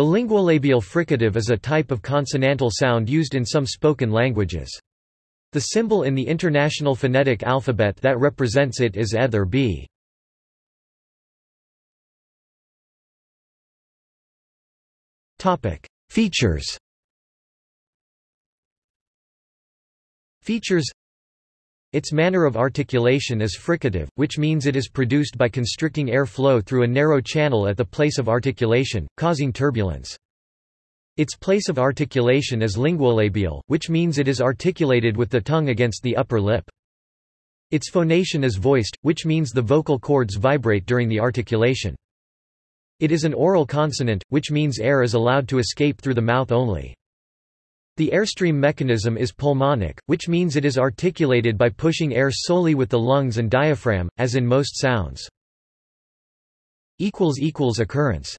The linguolabial fricative is a type of consonantal sound used in some spoken languages. The symbol in the International Phonetic Alphabet that represents it is eth b. Features Features Its manner of articulation is fricative, which means it is produced by constricting air flow through a narrow channel at the place of articulation, causing turbulence. Its place of articulation is linguolabial, which means it is articulated with the tongue against the upper lip. Its phonation is voiced, which means the vocal cords vibrate during the articulation. It is an oral consonant, which means air is allowed to escape through the mouth only. The airstream mechanism is pulmonic, which means it is articulated by pushing air solely with the lungs and diaphragm, as in most sounds. Occurrence